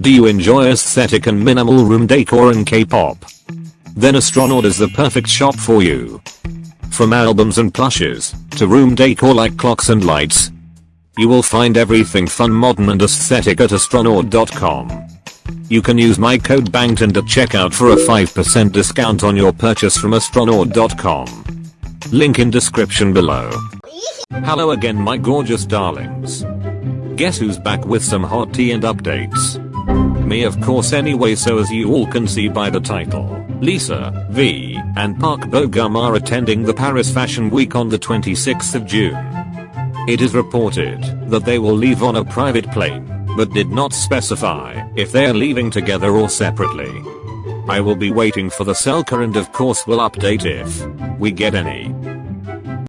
Do you enjoy aesthetic and minimal room decor and K-pop? Then Astronaut is the perfect shop for you. From albums and plushes, to room decor like clocks and lights, you will find everything fun modern and aesthetic at astronaut.com. You can use my code BANGTON at checkout for a 5% discount on your purchase from astronaut.com. Link in description below. Hello again my gorgeous darlings. Guess who's back with some hot tea and updates? Me of course anyway so as you all can see by the title, Lisa, V, and Park Bo-gum are attending the Paris Fashion Week on the 26th of June. It is reported that they will leave on a private plane, but did not specify if they are leaving together or separately. I will be waiting for the selca and of course will update if we get any.